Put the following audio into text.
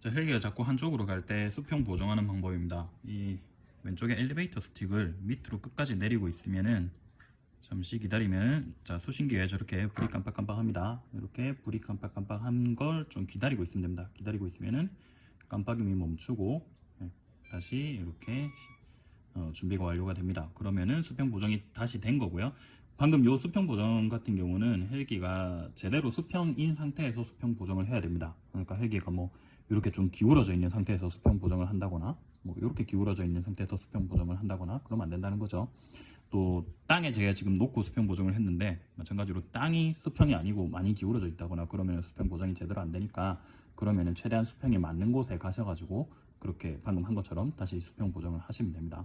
자, 헬기가 자꾸 한쪽으로 갈 때 수평 보정하는 방법입니다. 이 왼쪽에 엘리베이터 스틱을 밑으로 끝까지 내리고 있으면은 잠시 기다리면 자 수신기에 저렇게 불이 깜빡깜빡합니다. 이렇게 불이 깜빡깜빡한 걸 좀 기다리고 있으면 됩니다. 기다리고 있으면은 깜빡임이 멈추고 네, 다시 이렇게 어, 준비가 완료가 됩니다. 그러면은 수평 보정이 다시 된 거고요. 방금 요 수평 보정 같은 경우는 헬기가 제대로 수평인 상태에서 수평 보정을 해야 됩니다. 그러니까 헬기가 뭐 이렇게 좀 기울어져 있는 상태에서 수평 보정을 한다거나 뭐 이렇게 기울어져 있는 상태에서 수평 보정을 한다거나 그러면 안 된다는 거죠. 또 땅에 제가 지금 놓고 수평 보정을 했는데 마찬가지로 땅이 수평이 아니고 많이 기울어져 있다거나 그러면 수평 보정이 제대로 안 되니까 그러면 은 최대한 수평이 맞는 곳에 가셔가지고 그렇게 방금 한 것처럼 다시 수평 보정을 하시면 됩니다.